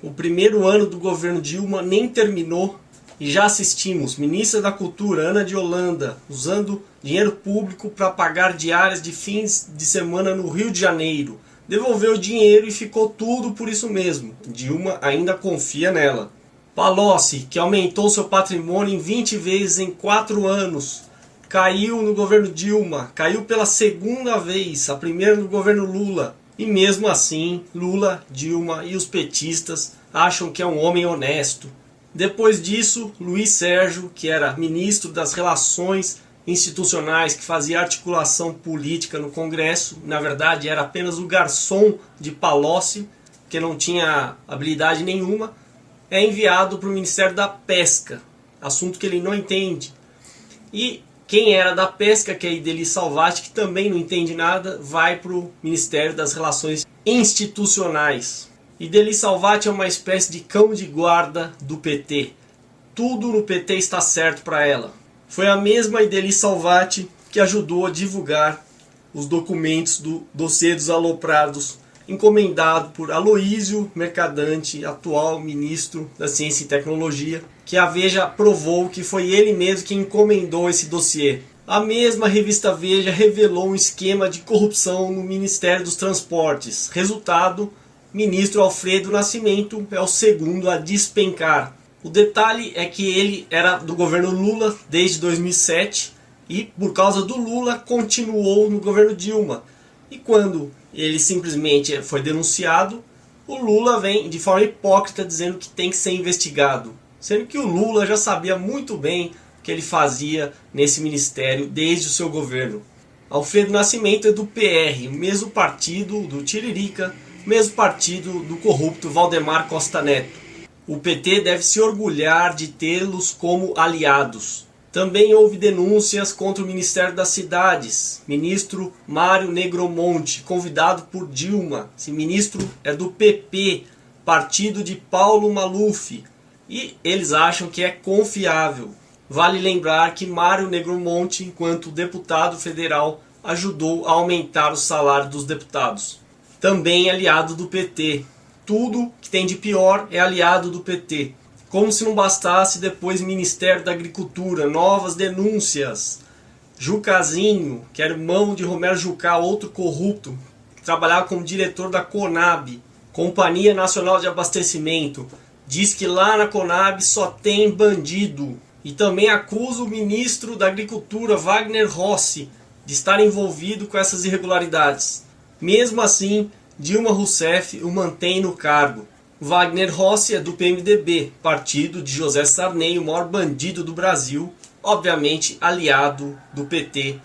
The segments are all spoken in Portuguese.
O primeiro ano do governo Dilma nem terminou e já assistimos ministra da Cultura Ana de Holanda usando dinheiro público para pagar diárias de fins de semana no Rio de Janeiro. Devolveu o dinheiro e ficou tudo por isso mesmo. Dilma ainda confia nela. Palocci, que aumentou seu patrimônio em 20 vezes em 4 anos, caiu no governo Dilma, caiu pela segunda vez, a primeira no governo Lula. E mesmo assim, Lula, Dilma e os petistas acham que é um homem honesto. Depois disso, Luiz Sérgio, que era ministro das Relações Institucionais, que fazia articulação política no Congresso, na verdade era apenas o garçom de Palocci, que não tinha habilidade nenhuma, é enviado para o Ministério da Pesca, assunto que ele não entende. E quem era da pesca, que é Ideli Salvati, que também não entende nada, vai para o Ministério das Relações Institucionais. Ideli Salvati é uma espécie de cão de guarda do PT. Tudo no PT está certo para ela. Foi a mesma Ideli Salvati que ajudou a divulgar os documentos do dossiê dos aloprados, encomendado por Aloísio Mercadante, atual ministro da Ciência e Tecnologia, que a Veja provou que foi ele mesmo que encomendou esse dossiê. A mesma revista Veja revelou um esquema de corrupção no Ministério dos Transportes. Resultado, ministro Alfredo Nascimento é o segundo a despencar. O detalhe é que ele era do governo Lula desde 2007 e por causa do Lula continuou no governo Dilma. E quando ele simplesmente foi denunciado, o Lula vem de forma hipócrita dizendo que tem que ser investigado. Sendo que o Lula já sabia muito bem o que ele fazia nesse ministério desde o seu governo. Alfredo Nascimento é do PR, mesmo partido do Tiririca, mesmo partido do corrupto Valdemar Costa Neto. O PT deve se orgulhar de tê-los como aliados. Também houve denúncias contra o Ministério das Cidades, ministro Mário Negromonte, convidado por Dilma. Esse ministro é do PP, partido de Paulo Maluf, e eles acham que é confiável. Vale lembrar que Mário Negromonte, enquanto deputado federal, ajudou a aumentar o salário dos deputados. Também aliado do PT. Tudo que tem de pior é aliado do PT. Como se não bastasse depois Ministério da Agricultura, novas denúncias. Jucazinho, que era irmão de Romero Jucá, outro corrupto, trabalhava como diretor da Conab, Companhia Nacional de Abastecimento, diz que lá na Conab só tem bandido. E também acusa o ministro da Agricultura, Wagner Rossi, de estar envolvido com essas irregularidades. Mesmo assim, Dilma Rousseff o mantém no cargo. Wagner Rossi é do PMDB, partido de José Sarney, o maior bandido do Brasil, obviamente aliado do PT,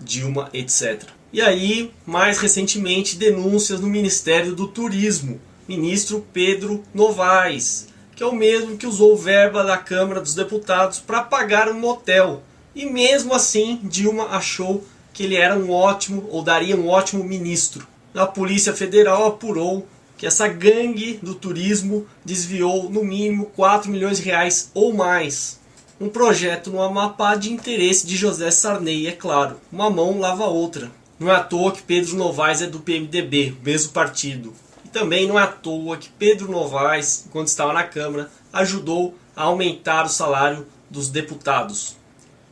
Dilma, etc. E aí, mais recentemente, denúncias no Ministério do Turismo, ministro Pedro Novaes, que é o mesmo que usou verba da Câmara dos Deputados para pagar um motel. E mesmo assim, Dilma achou que ele era um ótimo, ou daria um ótimo ministro. A Polícia Federal apurou que essa gangue do turismo desviou no mínimo 4 milhões de reais ou mais. Um projeto no Amapá de interesse de José Sarney, é claro. Uma mão lava a outra. Não é à toa que Pedro Novaes é do PMDB, mesmo partido. Também não é à toa que Pedro Novaes, quando estava na Câmara, ajudou a aumentar o salário dos deputados.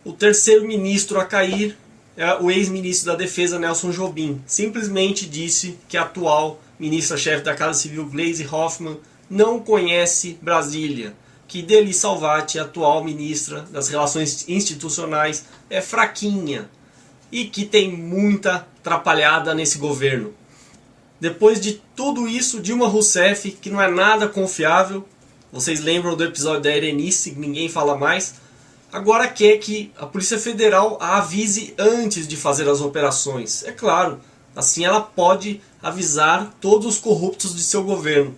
O terceiro ministro a cair é o ex-ministro da Defesa Nelson Jobim. Simplesmente disse que a atual ministra-chefe da Casa Civil Gleisi Hoffmann não conhece Brasília, que Deli Salvati, atual ministra das Relações Institucionais, é fraquinha e que tem muita atrapalhada nesse governo. Depois de tudo isso, Dilma Rousseff, que não é nada confiável, vocês lembram do episódio da Erenice, ninguém fala mais, agora quer que a Polícia Federal a avise antes de fazer as operações. É claro, assim ela pode avisar todos os corruptos de seu governo.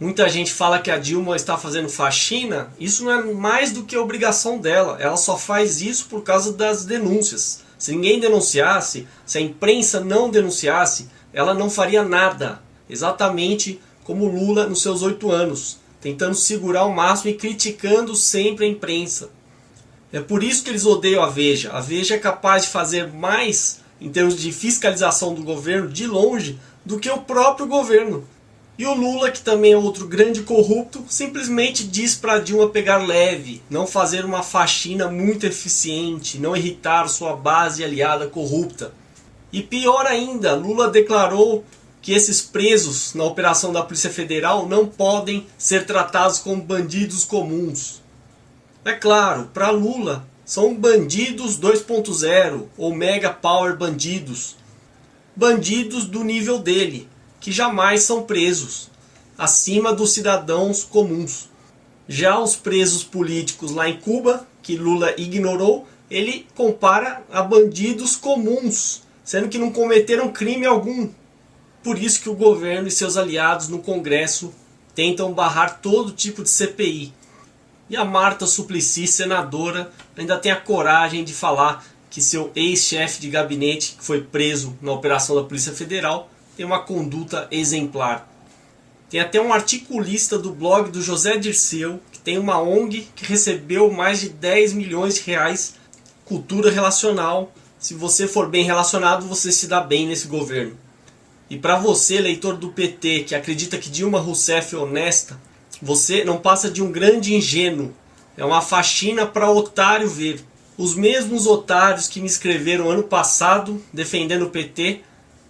Muita gente fala que a Dilma está fazendo faxina, isso não é mais do que obrigação dela, ela só faz isso por causa das denúncias. Se ninguém denunciasse, se a imprensa não denunciasse, ela não faria nada. Exatamente como Lula nos seus oito anos, tentando segurar o máximo e criticando sempre a imprensa. É por isso que eles odeiam a Veja. A Veja é capaz de fazer mais em termos de fiscalização do governo de longe do que o próprio governo. E o Lula, que também é outro grande corrupto, simplesmente diz para Dilma pegar leve, não fazer uma faxina muito eficiente, não irritar sua base aliada corrupta. E pior ainda, Lula declarou que esses presos na operação da Polícia Federal não podem ser tratados como bandidos comuns. É claro, para Lula, são bandidos 2.0 ou mega power bandidos. Bandidos do nível dele, que jamais são presos, acima dos cidadãos comuns. Já os presos políticos lá em Cuba, que Lula ignorou, ele compara a bandidos comuns, sendo que não cometeram crime algum. Por isso que o governo e seus aliados no Congresso tentam barrar todo tipo de CPI. E a Marta Suplicy, senadora, ainda tem a coragem de falar que seu ex-chefe de gabinete, que foi preso na operação da Polícia Federal, tem uma conduta exemplar. Tem até um articulista do blog do José Dirceu, que tem uma ONG que recebeu mais de 10 milhões de reais cultura relacional. Se você for bem relacionado, você se dá bem nesse governo. E para você, leitor do PT, que acredita que Dilma Rousseff é honesta, você não passa de um grande ingênuo. É uma faxina para otário ver. Os mesmos otários que me escreveram ano passado defendendo o PT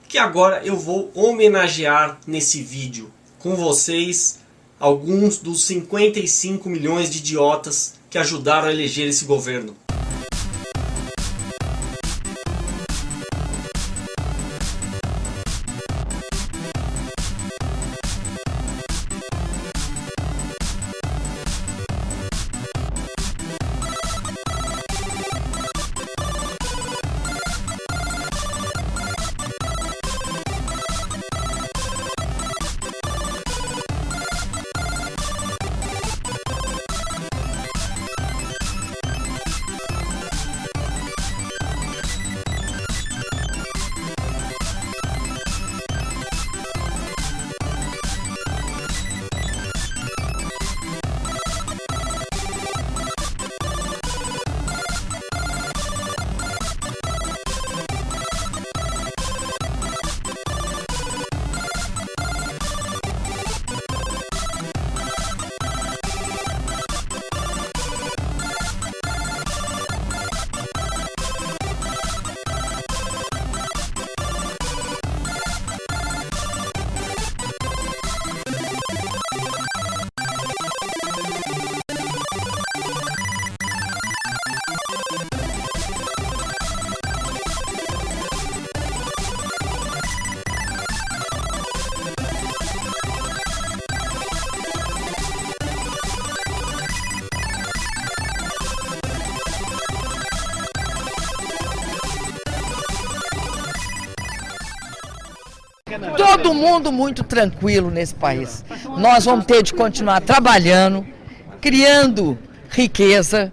que agora eu vou homenagear nesse vídeo com vocês alguns dos 55 milhões de idiotas que ajudaram a eleger esse governo. Todo mundo muito tranquilo nesse país. Nós vamos ter de continuar trabalhando, criando riqueza,